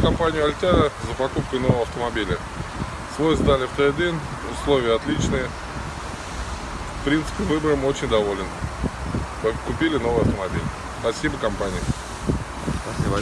компанию Альтера за покупкой нового автомобиля. Свой сдали в трейдин, условия отличные. В принципе, выбором очень доволен. Купили новый автомобиль. Спасибо компании. Спасибо.